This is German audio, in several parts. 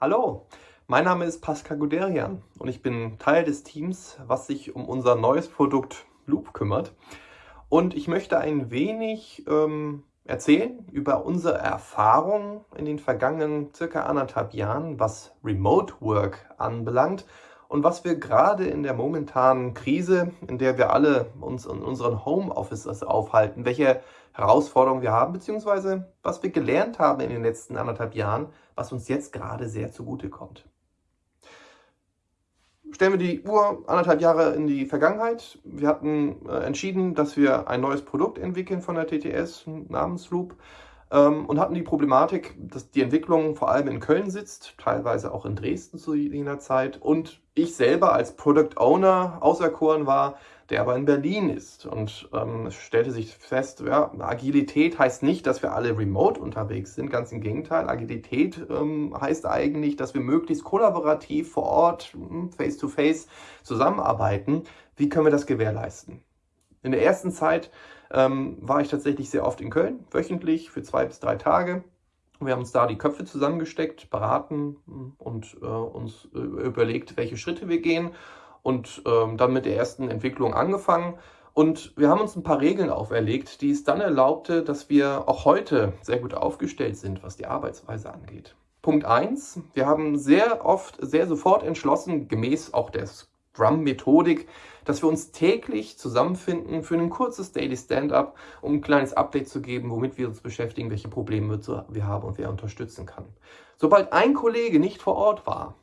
Hallo, mein Name ist Pascal Guderian und ich bin Teil des Teams, was sich um unser neues Produkt Loop kümmert. Und ich möchte ein wenig ähm, erzählen über unsere Erfahrungen in den vergangenen circa anderthalb Jahren, was Remote Work anbelangt und was wir gerade in der momentanen Krise, in der wir alle uns in unseren Homeoffices aufhalten, welche Herausforderungen wir haben, beziehungsweise was wir gelernt haben in den letzten anderthalb Jahren, was uns jetzt gerade sehr zugutekommt. Stellen wir die Uhr anderthalb Jahre in die Vergangenheit. Wir hatten äh, entschieden, dass wir ein neues Produkt entwickeln von der TTS namens Loop ähm, und hatten die Problematik, dass die Entwicklung vor allem in Köln sitzt, teilweise auch in Dresden zu jener Zeit und ich selber als Product Owner auserkoren war, der aber in Berlin ist. Und ähm, es stellte sich fest, ja, Agilität heißt nicht, dass wir alle remote unterwegs sind, ganz im Gegenteil. Agilität ähm, heißt eigentlich, dass wir möglichst kollaborativ vor Ort, hm, face-to-face -face, zusammenarbeiten. Wie können wir das gewährleisten? In der ersten Zeit ähm, war ich tatsächlich sehr oft in Köln, wöchentlich für zwei bis drei Tage. Wir haben uns da die Köpfe zusammengesteckt, beraten hm, und äh, uns äh, überlegt, welche Schritte wir gehen und ähm, dann mit der ersten Entwicklung angefangen. Und wir haben uns ein paar Regeln auferlegt, die es dann erlaubte, dass wir auch heute sehr gut aufgestellt sind, was die Arbeitsweise angeht. Punkt 1. Wir haben sehr oft, sehr sofort entschlossen, gemäß auch der Scrum-Methodik, dass wir uns täglich zusammenfinden für ein kurzes Daily Stand-up, um ein kleines Update zu geben, womit wir uns beschäftigen, welche Probleme wir haben und wer unterstützen kann. Sobald ein Kollege nicht vor Ort war,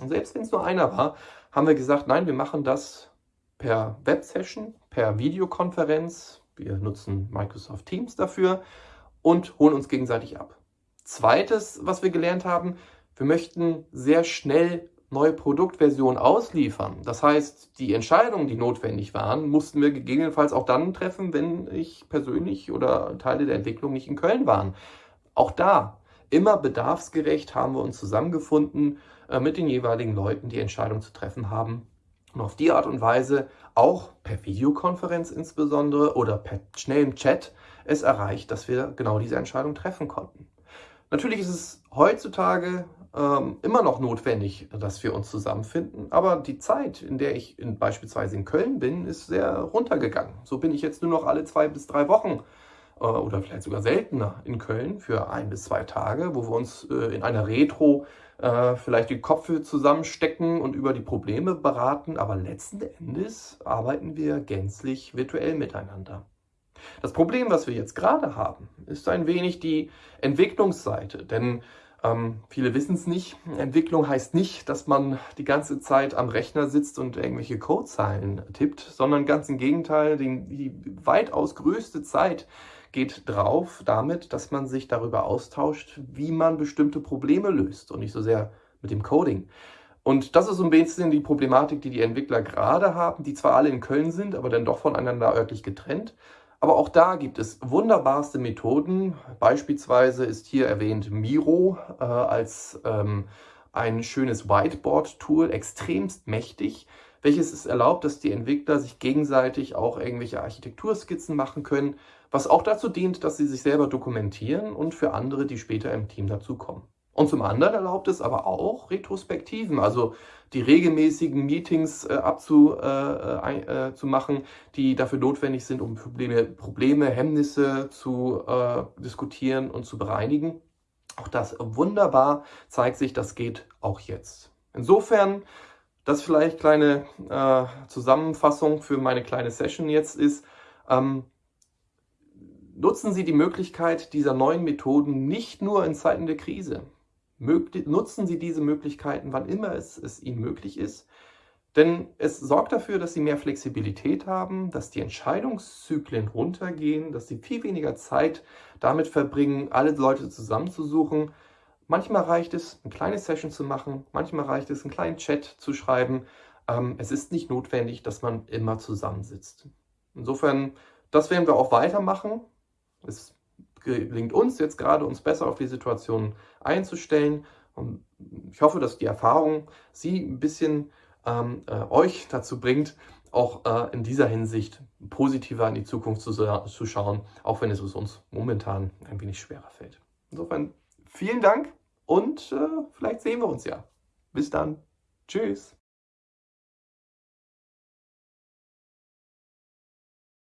und selbst wenn es nur einer war, haben wir gesagt, nein, wir machen das per Web-Session, per Videokonferenz. Wir nutzen Microsoft Teams dafür und holen uns gegenseitig ab. Zweites, was wir gelernt haben, wir möchten sehr schnell neue Produktversionen ausliefern. Das heißt, die Entscheidungen, die notwendig waren, mussten wir gegebenenfalls auch dann treffen, wenn ich persönlich oder Teile der Entwicklung nicht in Köln waren. Auch da, immer bedarfsgerecht haben wir uns zusammengefunden äh, mit den jeweiligen Leuten, die Entscheidungen zu treffen haben. Und auf die Art und Weise auch per Videokonferenz insbesondere oder per schnellem Chat es erreicht, dass wir genau diese Entscheidung treffen konnten. Natürlich ist es heutzutage ähm, immer noch notwendig, dass wir uns zusammenfinden. Aber die Zeit, in der ich in, beispielsweise in Köln bin, ist sehr runtergegangen. So bin ich jetzt nur noch alle zwei bis drei Wochen äh, oder vielleicht sogar seltener in Köln für ein bis zwei Tage, wo wir uns äh, in einer Retro äh, vielleicht die Köpfe zusammenstecken und über die Probleme beraten. Aber letzten Endes arbeiten wir gänzlich virtuell miteinander. Das Problem, was wir jetzt gerade haben, ist ein wenig die Entwicklungsseite. Denn ähm, viele wissen es nicht. Entwicklung heißt nicht, dass man die ganze Zeit am Rechner sitzt und irgendwelche Codezeilen tippt, sondern ganz im Gegenteil, die, die weitaus größte Zeit geht drauf damit, dass man sich darüber austauscht, wie man bestimmte Probleme löst und nicht so sehr mit dem Coding. Und das ist so ein bisschen die Problematik, die die Entwickler gerade haben, die zwar alle in Köln sind, aber dann doch voneinander örtlich getrennt. Aber auch da gibt es wunderbarste Methoden. Beispielsweise ist hier erwähnt Miro äh, als ähm, ein schönes Whiteboard-Tool, extremst mächtig, welches es erlaubt, dass die Entwickler sich gegenseitig auch irgendwelche Architekturskizzen machen können, was auch dazu dient, dass sie sich selber dokumentieren und für andere, die später im Team dazukommen. Und zum anderen erlaubt es aber auch Retrospektiven, also die regelmäßigen Meetings äh, abzumachen, äh, äh, machen, die dafür notwendig sind, um Probleme, Probleme Hemmnisse zu äh, diskutieren und zu bereinigen. Auch das wunderbar zeigt sich, das geht auch jetzt. Insofern, das vielleicht kleine äh, Zusammenfassung für meine kleine Session jetzt ist, ähm, nutzen Sie die Möglichkeit dieser neuen Methoden nicht nur in Zeiten der Krise nutzen Sie diese Möglichkeiten, wann immer es, es Ihnen möglich ist. Denn es sorgt dafür, dass Sie mehr Flexibilität haben, dass die Entscheidungszyklen runtergehen, dass Sie viel weniger Zeit damit verbringen, alle Leute zusammenzusuchen. Manchmal reicht es, eine kleine Session zu machen, manchmal reicht es, einen kleinen Chat zu schreiben. Ähm, es ist nicht notwendig, dass man immer zusammensitzt. Insofern, das werden wir auch weitermachen. Es gelingt uns jetzt gerade, uns besser auf die Situation einzustellen. Und ich hoffe, dass die Erfahrung Sie ein bisschen ähm, äh, euch dazu bringt, auch äh, in dieser Hinsicht positiver in die Zukunft zu, zu schauen, auch wenn es uns momentan ein wenig schwerer fällt. Insofern vielen Dank und äh, vielleicht sehen wir uns ja. Bis dann. Tschüss.